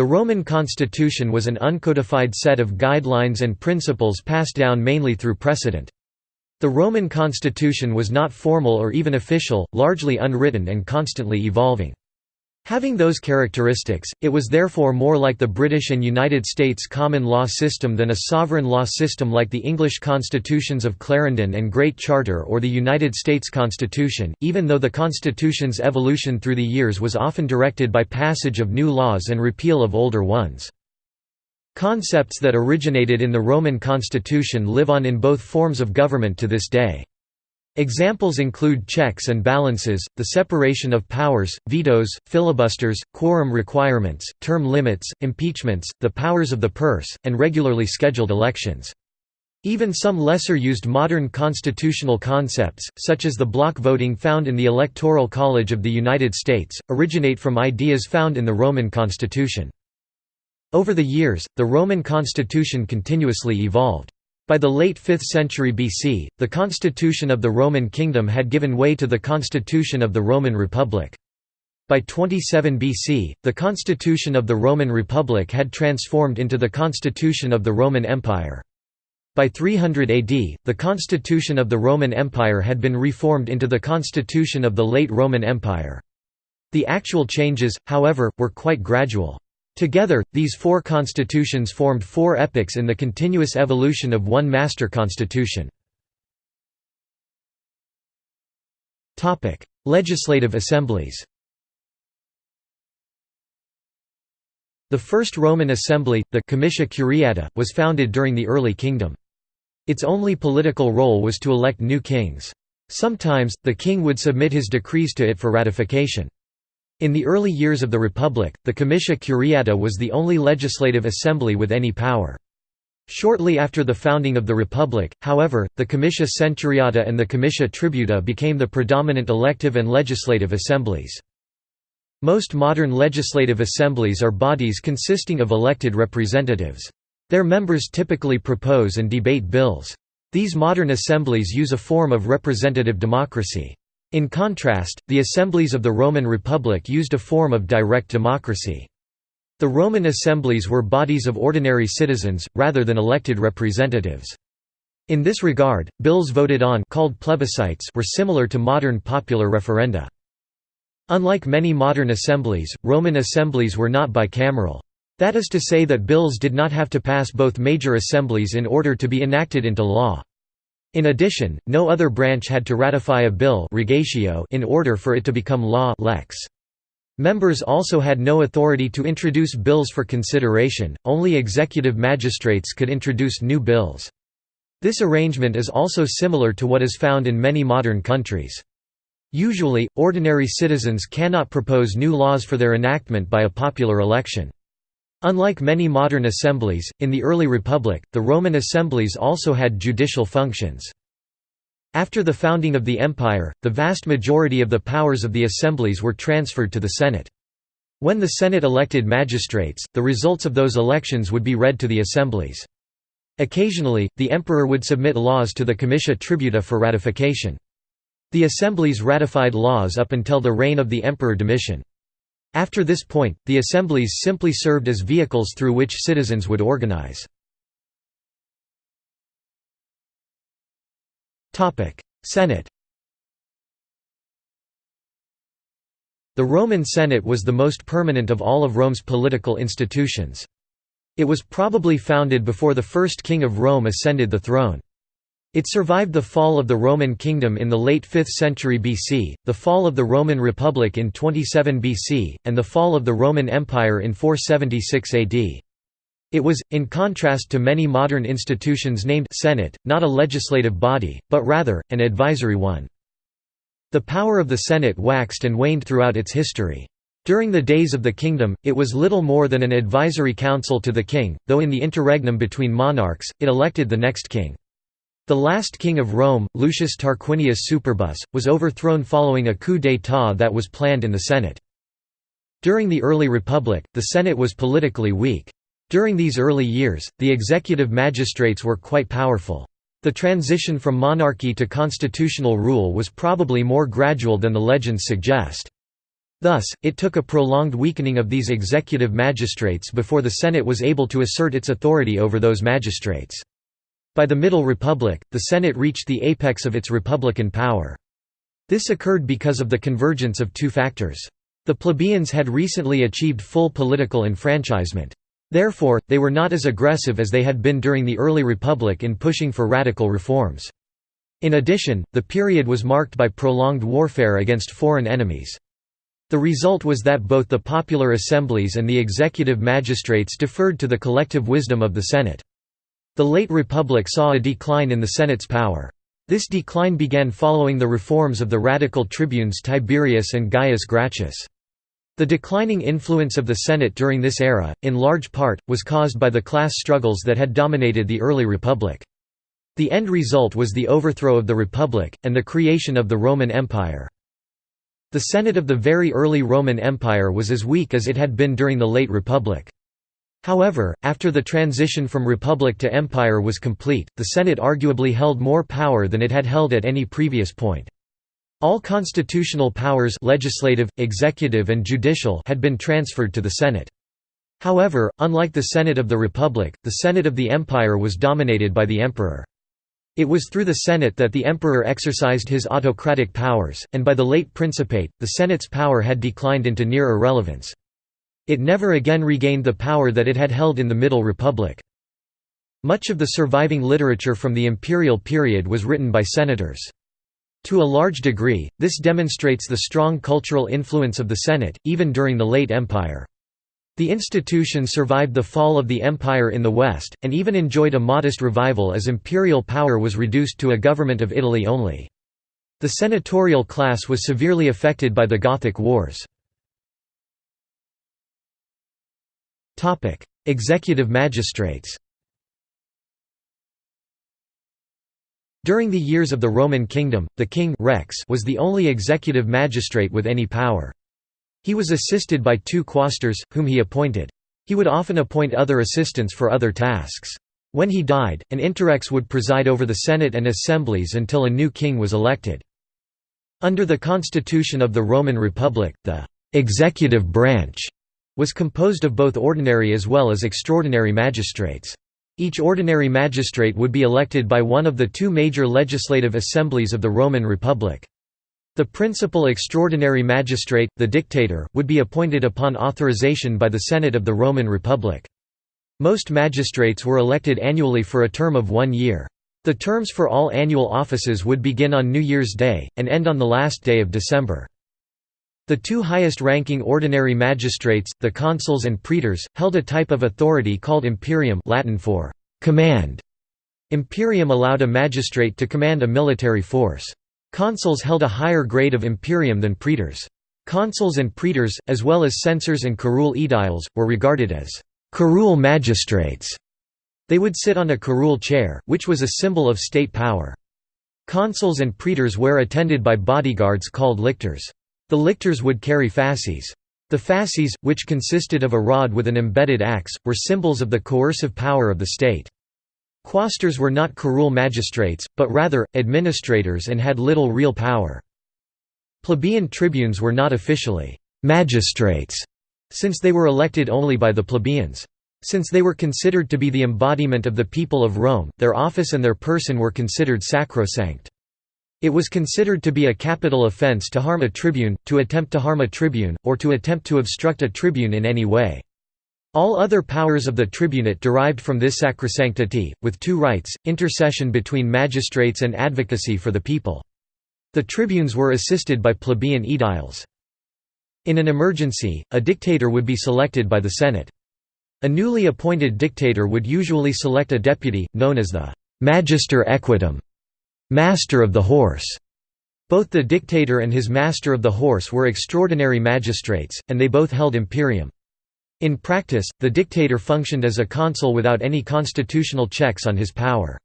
The Roman constitution was an uncodified set of guidelines and principles passed down mainly through precedent. The Roman constitution was not formal or even official, largely unwritten and constantly evolving. Having those characteristics, it was therefore more like the British and United States common law system than a sovereign law system like the English constitutions of Clarendon and Great Charter or the United States Constitution, even though the Constitution's evolution through the years was often directed by passage of new laws and repeal of older ones. Concepts that originated in the Roman constitution live on in both forms of government to this day. Examples include checks and balances, the separation of powers, vetoes, filibusters, quorum requirements, term limits, impeachments, the powers of the purse, and regularly scheduled elections. Even some lesser-used modern constitutional concepts, such as the block voting found in the Electoral College of the United States, originate from ideas found in the Roman constitution. Over the years, the Roman constitution continuously evolved. By the late 5th century BC, the constitution of the Roman kingdom had given way to the constitution of the Roman Republic. By 27 BC, the constitution of the Roman Republic had transformed into the constitution of the Roman Empire. By 300 AD, the constitution of the Roman Empire had been reformed into the constitution of the late Roman Empire. The actual changes, however, were quite gradual. Together, these four constitutions formed four epochs in the continuous evolution of one master constitution. Legislative assemblies The first Roman assembly, the Comitia Curiata, was founded during the early kingdom. Its only political role was to elect new kings. Sometimes, the king would submit his decrees to it for ratification. In the early years of the Republic, the Comitia Curiata was the only legislative assembly with any power. Shortly after the founding of the Republic, however, the Comitia Centuriata and the Comitia Tributa became the predominant elective and legislative assemblies. Most modern legislative assemblies are bodies consisting of elected representatives. Their members typically propose and debate bills. These modern assemblies use a form of representative democracy. In contrast, the assemblies of the Roman Republic used a form of direct democracy. The Roman assemblies were bodies of ordinary citizens, rather than elected representatives. In this regard, bills voted on called plebiscites were similar to modern popular referenda. Unlike many modern assemblies, Roman assemblies were not bicameral. That is to say that bills did not have to pass both major assemblies in order to be enacted into law. In addition, no other branch had to ratify a bill in order for it to become law lex. Members also had no authority to introduce bills for consideration, only executive magistrates could introduce new bills. This arrangement is also similar to what is found in many modern countries. Usually, ordinary citizens cannot propose new laws for their enactment by a popular election. Unlike many modern assemblies, in the early Republic, the Roman assemblies also had judicial functions. After the founding of the empire, the vast majority of the powers of the assemblies were transferred to the Senate. When the Senate elected magistrates, the results of those elections would be read to the assemblies. Occasionally, the emperor would submit laws to the Comitia Tributa for ratification. The assemblies ratified laws up until the reign of the Emperor Domitian. After this point, the assemblies simply served as vehicles through which citizens would organize. Senate The Roman Senate was the most permanent of all of Rome's political institutions. It was probably founded before the first king of Rome ascended the throne. It survived the fall of the Roman kingdom in the late 5th century BC, the fall of the Roman Republic in 27 BC, and the fall of the Roman Empire in 476 AD. It was, in contrast to many modern institutions named Senate, not a legislative body, but rather, an advisory one. The power of the Senate waxed and waned throughout its history. During the days of the kingdom, it was little more than an advisory council to the king, though in the interregnum between monarchs, it elected the next king. The last king of Rome, Lucius Tarquinius Superbus, was overthrown following a coup d'état that was planned in the Senate. During the early Republic, the Senate was politically weak. During these early years, the executive magistrates were quite powerful. The transition from monarchy to constitutional rule was probably more gradual than the legends suggest. Thus, it took a prolonged weakening of these executive magistrates before the Senate was able to assert its authority over those magistrates. By the Middle Republic, the Senate reached the apex of its republican power. This occurred because of the convergence of two factors. The plebeians had recently achieved full political enfranchisement. Therefore, they were not as aggressive as they had been during the early republic in pushing for radical reforms. In addition, the period was marked by prolonged warfare against foreign enemies. The result was that both the popular assemblies and the executive magistrates deferred to the collective wisdom of the Senate. The late Republic saw a decline in the Senate's power. This decline began following the reforms of the radical tribunes Tiberius and Gaius Gracchus. The declining influence of the Senate during this era, in large part, was caused by the class struggles that had dominated the early Republic. The end result was the overthrow of the Republic, and the creation of the Roman Empire. The Senate of the very early Roman Empire was as weak as it had been during the late Republic. However, after the transition from republic to empire was complete, the Senate arguably held more power than it had held at any previous point. All constitutional powers legislative, executive and judicial had been transferred to the Senate. However, unlike the Senate of the Republic, the Senate of the Empire was dominated by the emperor. It was through the Senate that the emperor exercised his autocratic powers, and by the late Principate, the Senate's power had declined into near irrelevance. It never again regained the power that it had held in the Middle Republic. Much of the surviving literature from the imperial period was written by senators. To a large degree, this demonstrates the strong cultural influence of the Senate, even during the late Empire. The institution survived the fall of the empire in the West, and even enjoyed a modest revival as imperial power was reduced to a government of Italy only. The senatorial class was severely affected by the Gothic Wars. Executive magistrates During the years of the Roman kingdom, the king rex was the only executive magistrate with any power. He was assisted by two quaestors, whom he appointed. He would often appoint other assistants for other tasks. When he died, an interrex would preside over the Senate and assemblies until a new king was elected. Under the constitution of the Roman Republic, the «executive branch» was composed of both ordinary as well as extraordinary magistrates. Each ordinary magistrate would be elected by one of the two major legislative assemblies of the Roman Republic. The principal extraordinary magistrate, the dictator, would be appointed upon authorization by the Senate of the Roman Republic. Most magistrates were elected annually for a term of one year. The terms for all annual offices would begin on New Year's Day, and end on the last day of December. The two highest-ranking ordinary magistrates, the consuls and praetors, held a type of authority called imperium Latin for «command». Imperium allowed a magistrate to command a military force. Consuls held a higher grade of imperium than praetors. Consuls and praetors, as well as censors and curule aediles, were regarded as curule magistrates. They would sit on a curule chair, which was a symbol of state power. Consuls and praetors were attended by bodyguards called lictors. The lictors would carry fasces. The fasces, which consisted of a rod with an embedded axe, were symbols of the coercive power of the state. Quaestors were not curule magistrates, but rather, administrators and had little real power. Plebeian tribunes were not officially «magistrates», since they were elected only by the plebeians. Since they were considered to be the embodiment of the people of Rome, their office and their person were considered sacrosanct. It was considered to be a capital offense to harm a tribune, to attempt to harm a tribune, or to attempt to obstruct a tribune in any way. All other powers of the tribunate derived from this sacrosanctity, with two rights, intercession between magistrates and advocacy for the people. The tribunes were assisted by plebeian aediles. In an emergency, a dictator would be selected by the Senate. A newly appointed dictator would usually select a deputy, known as the «magister equitum» master of the horse. Both the dictator and his master of the horse were extraordinary magistrates, and they both held imperium. In practice, the dictator functioned as a consul without any constitutional checks on his power.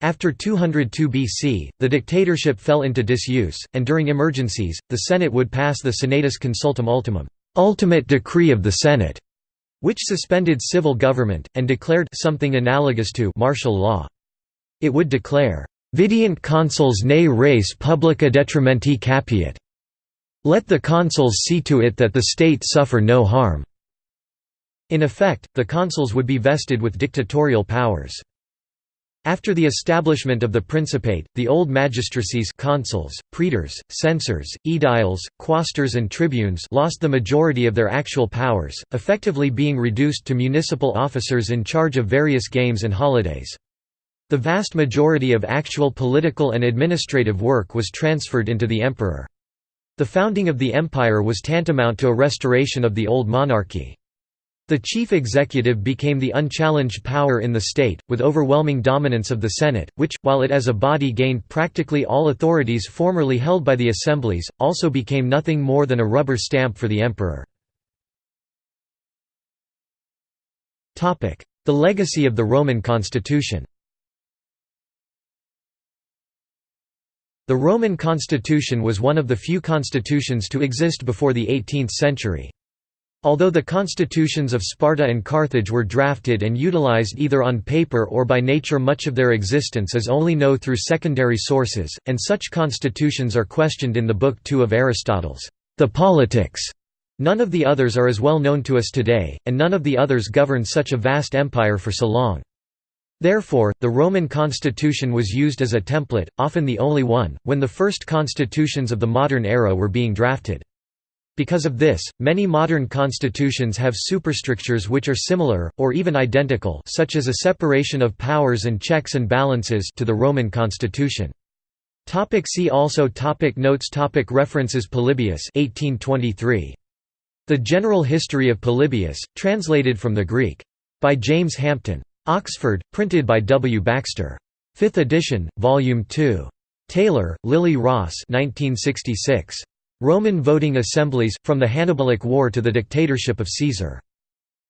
After 202 BC, the dictatorship fell into disuse, and during emergencies, the Senate would pass the Senatus Consultum Ultimum ultimate decree of the Senate", which suspended civil government, and declared something analogous to martial law. It would declare, "'Videant consuls ne res publica detrimenti capiat' "'Let the consuls see to it that the state suffer no harm'". In effect, the consuls would be vested with dictatorial powers. After the establishment of the Principate, the old magistracies consuls, praetors, censors, aediles, quaestors and tribunes lost the majority of their actual powers, effectively being reduced to municipal officers in charge of various games and holidays. The vast majority of actual political and administrative work was transferred into the emperor. The founding of the empire was tantamount to a restoration of the old monarchy. The chief executive became the unchallenged power in the state, with overwhelming dominance of the Senate, which, while it as a body gained practically all authorities formerly held by the assemblies, also became nothing more than a rubber stamp for the emperor. The legacy of the Roman constitution The Roman constitution was one of the few constitutions to exist before the 18th century. Although the constitutions of Sparta and Carthage were drafted and utilized either on paper or by nature much of their existence is only known through secondary sources, and such constitutions are questioned in the Book 2 of Aristotle's, The Politics. None of the others are as well known to us today, and none of the others governed such a vast empire for so long. Therefore, the Roman constitution was used as a template, often the only one, when the first constitutions of the modern era were being drafted. Because of this, many modern constitutions have superstructures which are similar, or even identical such as a separation of powers and checks and balances to the Roman constitution. See also topic Notes topic References Polybius 1823. The General History of Polybius, translated from the Greek. By James Hampton. Oxford, printed by W. Baxter. 5th edition, Volume 2. Taylor, Lily Ross 1966. Roman voting assemblies, from the Hannibalic War to the dictatorship of Caesar.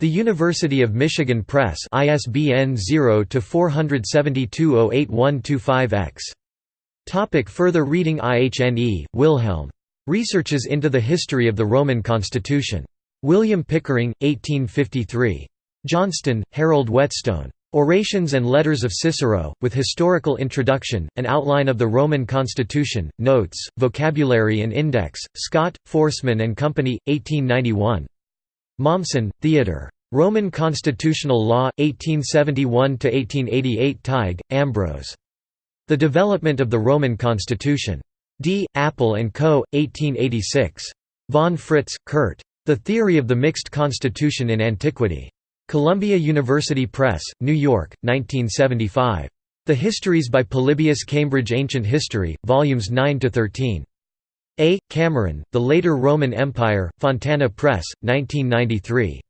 The University of Michigan Press ISBN 0-472-08125-X. Topic further reading IHNE, Wilhelm. Researches into the History of the Roman Constitution. William Pickering, 1853. Johnston, Harold Whetstone. Orations and Letters of Cicero, with historical introduction, an outline of the Roman constitution, notes, vocabulary and index, Scott, Foresman and Company, 1891. Mommsen, Theodore. Roman Constitutional Law, 1871–1888 Tighe, Ambrose. The Development of the Roman Constitution. D. Apple & Co., 1886. Von Fritz, Kurt. The Theory of the Mixed Constitution in Antiquity. Columbia University Press, New York, 1975. The Histories by Polybius Cambridge Ancient History, Volumes 9–13. A. Cameron, The Later Roman Empire, Fontana Press, 1993.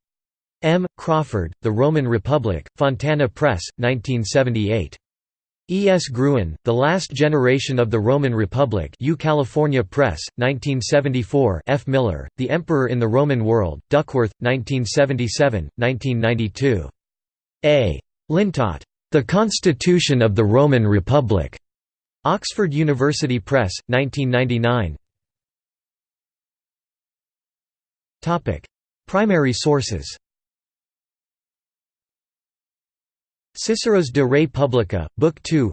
M. Crawford, The Roman Republic, Fontana Press, 1978. E. S. Gruen, The Last Generation of the Roman Republic U California Press, 1974 F. Millar, The Emperor in the Roman World, Duckworth, 1977, 1992. A. Lintott. The Constitution of the Roman Republic. Oxford University Press, 1999 Primary sources Cicero's De Re Publica, Book 2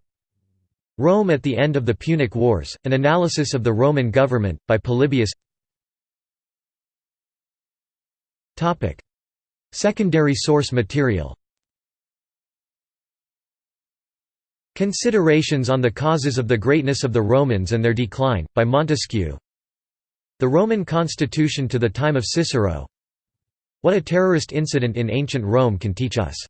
Rome at the End of the Punic Wars, An Analysis of the Roman Government, by Polybius. Secondary source material. Considerations on the Causes of the Greatness of the Romans and Their Decline, by Montesquieu. The Roman Constitution to the Time of Cicero. What a terrorist incident in ancient Rome can teach us